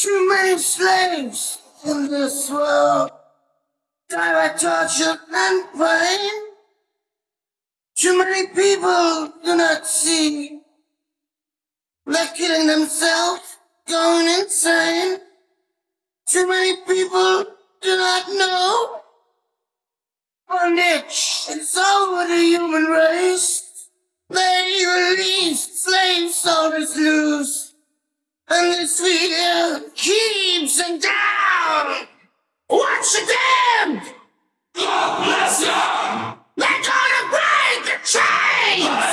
Too many slaves in this world die by torture and pain. Too many people do not see. They're killing themselves, going insane. Too many people do not know. Bondage is over the human race. They release slave soldiers loose. And keeps them down. What's the damned? God bless you! They're gonna break the chains!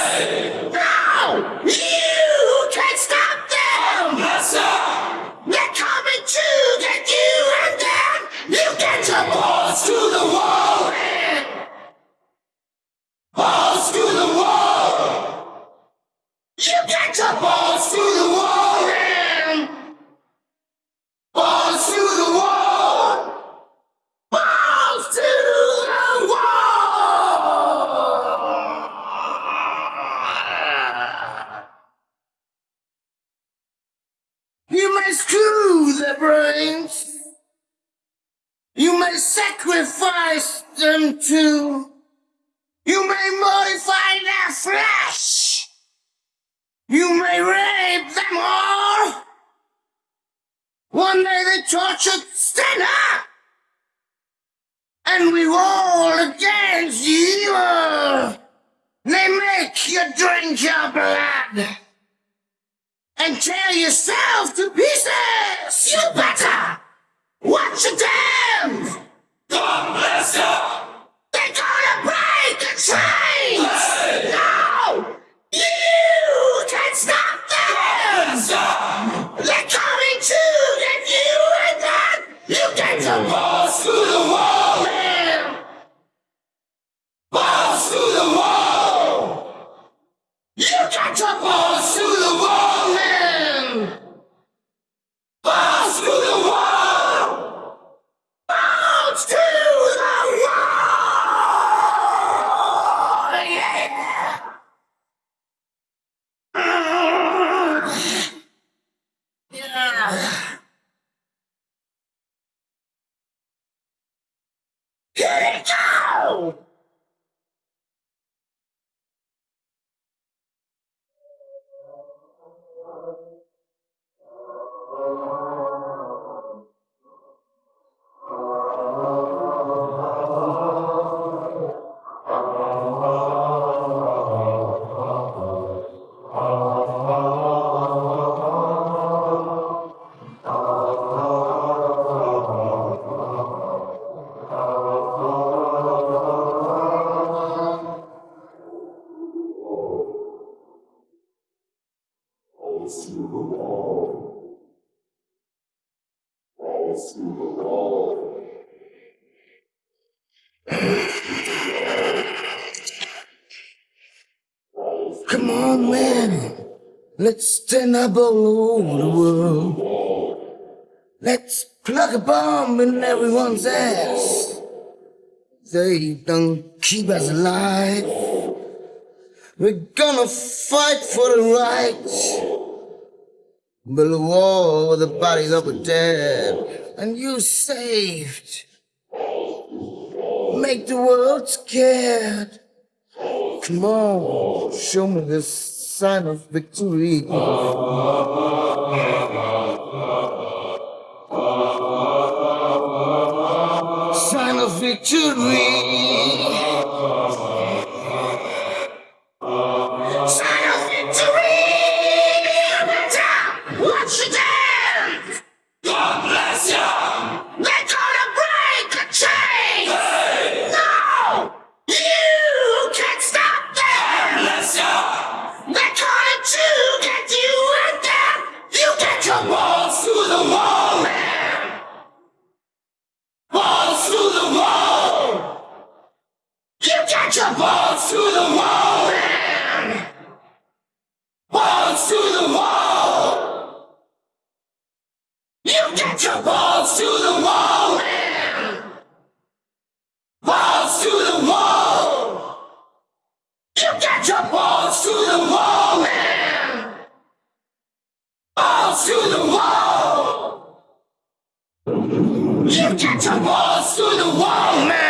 You may screw their brains. You may sacrifice them too. You may modify their flesh. You may rape them all. One day they tortured up. And we roll against evil. They make you drink your blood. And tear yourself to pieces. You better watch your damn. God bless you! They're gonna break the chains! Balls to the wall! Balls to the wall! Come on, man. Let's stand up all over the world. Let's plug a bomb in everyone's ass. They don't keep us alive. We're gonna fight for the right. With the bodies of the dead. And you saved. Make the world scared. Come on, show me the sign of victory. Sign of victory. Get your Balls to the wall! Balls to the wall! You get your Balls to the wall! Balls to the wall! Lift it to Walls to the wall. now.